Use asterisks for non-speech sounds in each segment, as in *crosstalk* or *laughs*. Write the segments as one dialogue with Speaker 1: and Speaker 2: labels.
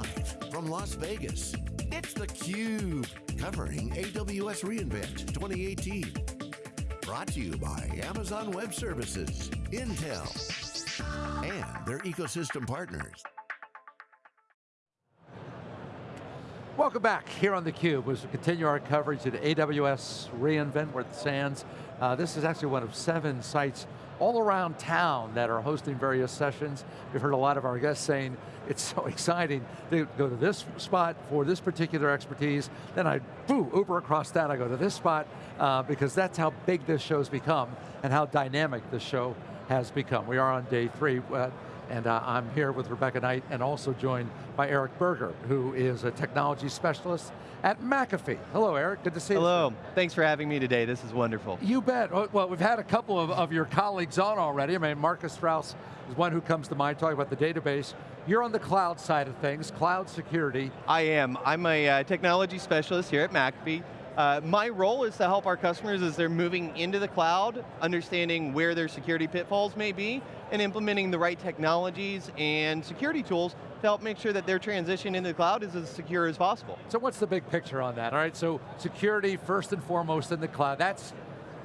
Speaker 1: Live from Las Vegas, it's theCUBE, covering AWS reInvent 2018. Brought to you by Amazon Web Services, Intel, and their ecosystem partners.
Speaker 2: Welcome back here on theCUBE as we continue our coverage at AWS reInvent, at the Sands. Uh, this is actually one of seven sites all around town that are hosting various sessions. We've heard a lot of our guests saying, it's so *laughs* exciting. They go to this spot for this particular expertise, then I, boo, Uber across that, I go to this spot, uh, because that's how big this show's become and how dynamic this show has become. We are on day three. Uh, and uh, I'm here with Rebecca Knight and also joined by Eric Berger, who is a technology specialist at McAfee. Hello Eric, good to see
Speaker 3: Hello.
Speaker 2: you.
Speaker 3: Hello, thanks for having me today, this is wonderful.
Speaker 2: You bet, oh, well we've had a couple of, of your colleagues on already. I mean, Marcus Strauss is one who comes to mind talking about the database. You're on the cloud side of things, cloud security.
Speaker 3: I am, I'm a uh, technology specialist here at McAfee. Uh, my role is to help our customers as they're moving into the cloud, understanding where their security pitfalls may be, and implementing the right technologies and security tools to help make sure that their transition into the cloud is as secure as possible.
Speaker 2: So what's the big picture on that? All right, so security first and foremost in the cloud, that's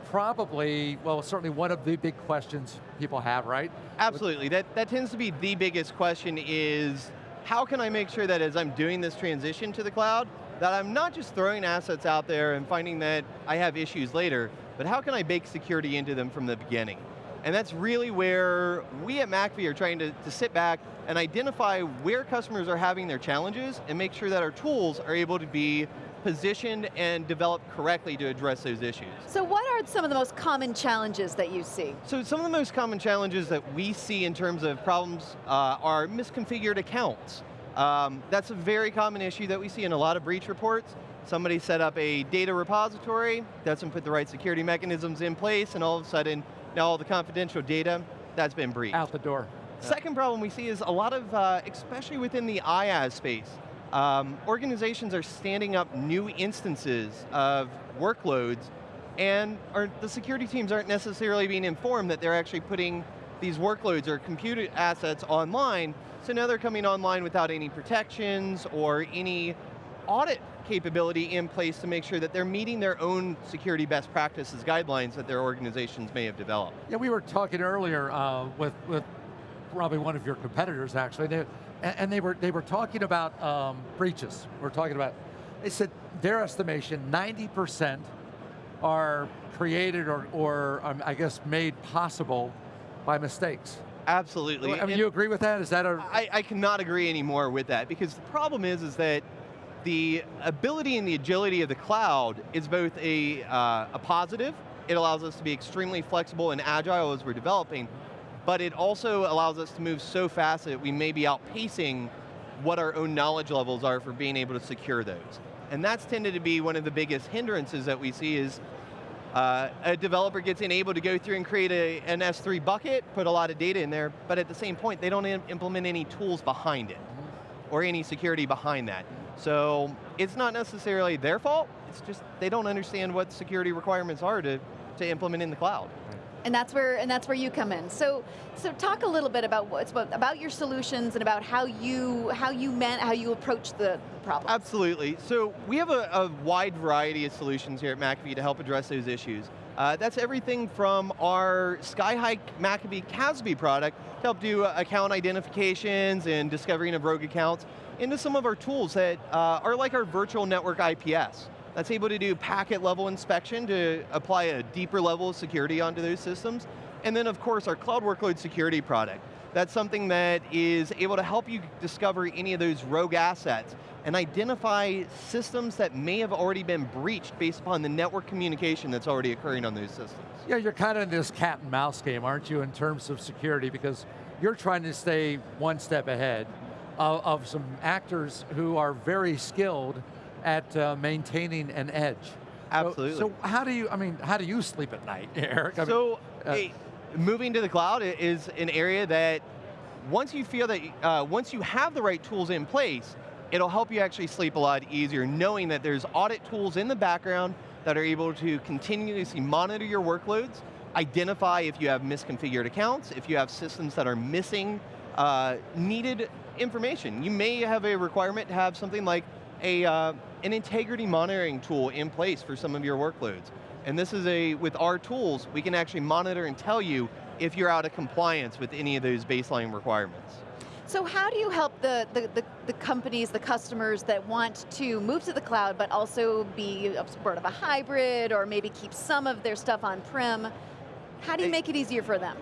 Speaker 2: probably, well, certainly one of the big questions people have, right?
Speaker 3: Absolutely, that, that tends to be the biggest question is, how can I make sure that as I'm doing this transition to the cloud, that I'm not just throwing assets out there and finding that I have issues later, but how can I bake security into them from the beginning? And that's really where we at McAfee are trying to, to sit back and identify where customers are having their challenges and make sure that our tools are able to be positioned and developed correctly to address those issues.
Speaker 4: So what are some of the most common challenges that you see?
Speaker 3: So some of the most common challenges that we see in terms of problems uh, are misconfigured accounts. Um, that's a very common issue that we see in a lot of breach reports. Somebody set up a data repository, doesn't put the right security mechanisms in place, and all of a sudden, now all the confidential data, that's been breached.
Speaker 2: Out the door.
Speaker 3: Second problem we see is a lot of, uh, especially within the IaaS space, um, organizations are standing up new instances of workloads and are, the security teams aren't necessarily being informed that they're actually putting these workloads or computer assets online, so now they're coming online without any protections or any audit capability in place to make sure that they're meeting their own security best practices guidelines that their organizations may have developed.
Speaker 2: Yeah, we were talking earlier uh, with, with probably one of your competitors actually, they, and they were, they were talking about um, breaches. We're talking about, they said their estimation, 90% are created or, or um, I guess made possible by mistakes.
Speaker 3: Absolutely.
Speaker 2: I mean, and you agree with that? Is that a?
Speaker 3: I, I cannot agree anymore with that because the problem is, is that the ability and the agility of the cloud is both a, uh, a positive, it allows us to be extremely flexible and agile as we're developing, but it also allows us to move so fast that we may be outpacing what our own knowledge levels are for being able to secure those. And that's tended to be one of the biggest hindrances that we see is uh, a developer gets enabled to go through and create a, an S3 bucket, put a lot of data in there, but at the same point, they don't implement any tools behind it, or any security behind that. So it's not necessarily their fault, it's just they don't understand what security requirements are to, to implement in the cloud.
Speaker 4: And that's where and that's where you come in. So so talk a little bit about what's about, about your solutions and about how you how you meant how you approach the problem.
Speaker 3: Absolutely. So we have a, a wide variety of solutions here at McAfee to help address those issues. Uh, that's everything from our Skyhigh McAfee CASB product to help do account identifications and discovering of rogue accounts, into some of our tools that uh, are like our virtual network IPS that's able to do packet level inspection to apply a deeper level of security onto those systems. And then of course our cloud workload security product. That's something that is able to help you discover any of those rogue assets and identify systems that may have already been breached based upon the network communication that's already occurring on those systems.
Speaker 2: Yeah, you're kind of in this cat and mouse game, aren't you, in terms of security, because you're trying to stay one step ahead of, of some actors who are very skilled at uh, maintaining an edge.
Speaker 3: Absolutely.
Speaker 2: So, so, how do you, I mean, how do you sleep at night, *laughs* Eric? I
Speaker 3: so, mean, uh, hey, moving to the cloud is an area that once you feel that, uh, once you have the right tools in place, it'll help you actually sleep a lot easier, knowing that there's audit tools in the background that are able to continuously monitor your workloads, identify if you have misconfigured accounts, if you have systems that are missing uh, needed information. You may have a requirement to have something like a, uh, an integrity monitoring tool in place for some of your workloads. And this is a, with our tools, we can actually monitor and tell you if you're out of compliance with any of those baseline requirements.
Speaker 4: So how do you help the, the, the, the, companies, the customers that want to move to the cloud but also be a sort of a hybrid or maybe keep some of their stuff on-prem? How do you make it easier for them?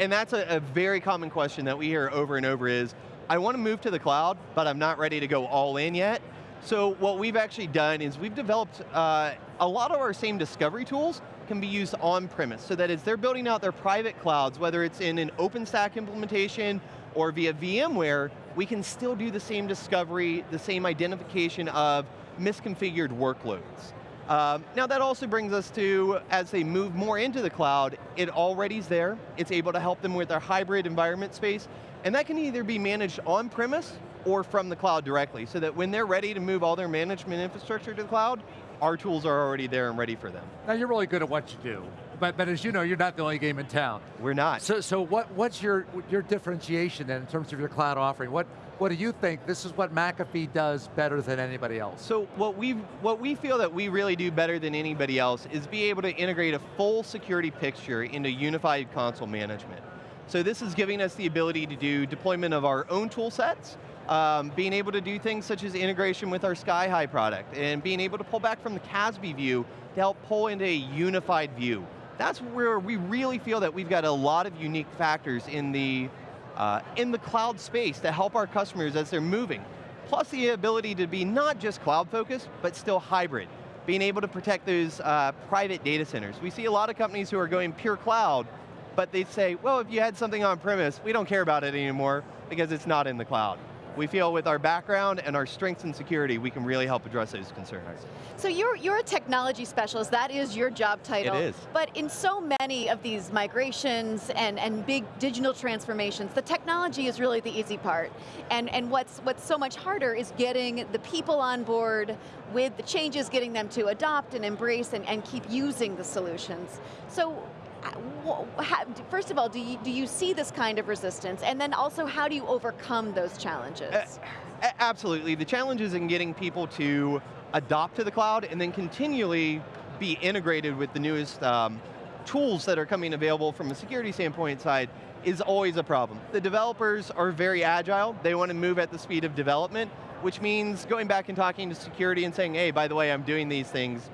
Speaker 3: And that's a, a very common question that we hear over and over is, I want to move to the cloud, but I'm not ready to go all in yet. So what we've actually done is we've developed uh, a lot of our same discovery tools can be used on-premise, so that as they're building out their private clouds, whether it's in an OpenStack implementation or via VMware, we can still do the same discovery, the same identification of misconfigured workloads. Um, now that also brings us to, as they move more into the cloud, it already's there. It's able to help them with their hybrid environment space, and that can either be managed on-premise or from the cloud directly, so that when they're ready to move all their management infrastructure to the cloud, our tools are already there and ready for them.
Speaker 2: Now you're really good at what you do, but, but as you know, you're not the only game in town.
Speaker 3: We're not.
Speaker 2: So, so what, what's your, your differentiation then in terms of your cloud offering? What, what do you think this is what McAfee does better than anybody else?
Speaker 3: So what we what we feel that we really do better than anybody else is be able to integrate a full security picture into unified console management. So this is giving us the ability to do deployment of our own tool sets, um, being able to do things such as integration with our SkyHigh product, and being able to pull back from the CASB view to help pull into a unified view. That's where we really feel that we've got a lot of unique factors in the, uh, in the cloud space to help our customers as they're moving. Plus the ability to be not just cloud focused, but still hybrid. Being able to protect those uh, private data centers. We see a lot of companies who are going pure cloud, but they say, well, if you had something on premise, we don't care about it anymore because it's not in the cloud we feel with our background and our strengths in security, we can really help address those concerns.
Speaker 4: So you're, you're a technology specialist, that is your job title.
Speaker 3: It is.
Speaker 4: But in so many of these migrations and, and big digital transformations, the technology is really the easy part. And, and what's, what's so much harder is getting the people on board with the changes, getting them to adopt and embrace and, and keep using the solutions. So first of all, do you, do you see this kind of resistance? And then also, how do you overcome those challenges?
Speaker 3: Uh, absolutely, the challenge is in getting people to adopt to the cloud and then continually be integrated with the newest um, tools that are coming available from a security standpoint side is always a problem. The developers are very agile, they want to move at the speed of development, which means going back and talking to security and saying, hey, by the way, I'm doing these things,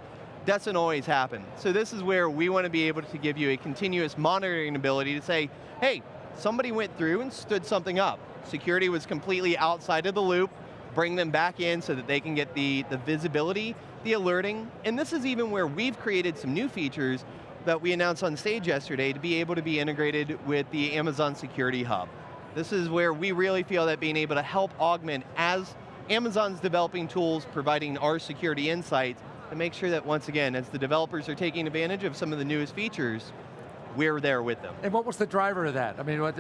Speaker 3: doesn't always happen. So this is where we want to be able to give you a continuous monitoring ability to say, hey, somebody went through and stood something up. Security was completely outside of the loop, bring them back in so that they can get the, the visibility, the alerting, and this is even where we've created some new features that we announced on stage yesterday to be able to be integrated with the Amazon Security Hub. This is where we really feel that being able to help augment as Amazon's developing tools, providing our security insights, to make sure that once again, as the developers are taking advantage of some of the newest features, we're there with them.
Speaker 2: And what was the driver of that? I mean, what,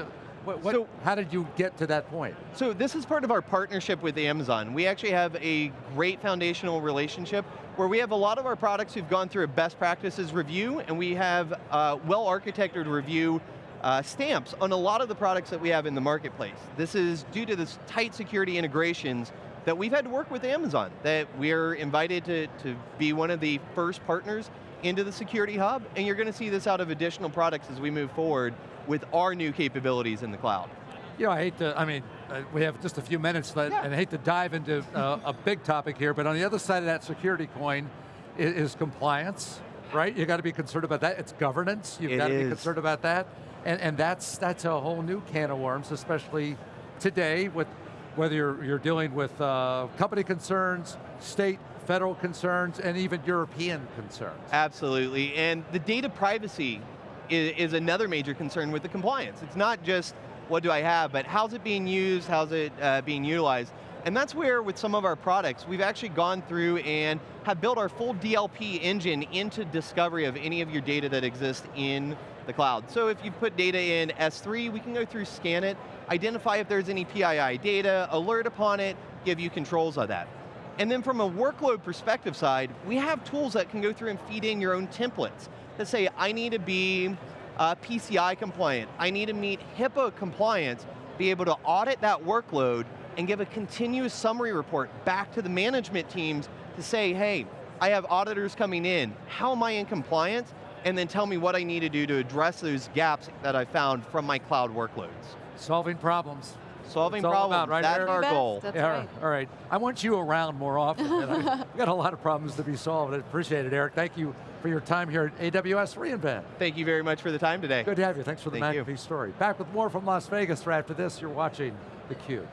Speaker 2: what, what, so, how did you get to that point?
Speaker 3: So this is part of our partnership with Amazon. We actually have a great foundational relationship where we have a lot of our products who've gone through a best practices review and we have a well-architected review uh, stamps on a lot of the products that we have in the marketplace. This is due to this tight security integrations that we've had to work with Amazon, that we're invited to, to be one of the first partners into the Security Hub, and you're going to see this out of additional products as we move forward with our new capabilities in the cloud.
Speaker 2: You know, I hate to, I mean, uh, we have just a few minutes, yeah. and I hate to dive into uh, a big topic here, but on the other side of that security coin is, is compliance, right? You got to be concerned about that. It's governance, you've got to be concerned about that. And, and that's, that's a whole new can of worms, especially today with whether you're, you're dealing with uh, company concerns, state, federal concerns, and even European concerns.
Speaker 3: Absolutely, and the data privacy is, is another major concern with the compliance. It's not just what do I have, but how's it being used, how's it uh, being utilized. And that's where, with some of our products, we've actually gone through and have built our full DLP engine into discovery of any of your data that exists in the cloud. So if you put data in S3, we can go through, scan it, identify if there's any PII data, alert upon it, give you controls of that. And then from a workload perspective side, we have tools that can go through and feed in your own templates that say, I need to be uh, PCI compliant, I need to meet HIPAA compliance, be able to audit that workload and give a continuous summary report back to the management teams to say, hey, I have auditors coming in, how am I in compliance? And then tell me what I need to do to address those gaps that I found from my cloud workloads.
Speaker 2: Solving problems.
Speaker 3: Solving
Speaker 2: It's
Speaker 3: problems,
Speaker 2: about, right,
Speaker 3: that's
Speaker 2: Eric?
Speaker 3: our
Speaker 4: Best,
Speaker 3: goal.
Speaker 4: That's
Speaker 2: yeah,
Speaker 4: right.
Speaker 2: all right. I want you around more often. I- We've got a lot of problems to be solved. I appreciate it, Eric. Thank you for your time here at AWS reInvent.
Speaker 3: Thank you very much for the time today.
Speaker 2: Good to have you. Thanks for the
Speaker 3: Thank you.
Speaker 2: Story. Back with more from Las Vegas right after this. You're watching theCUBE.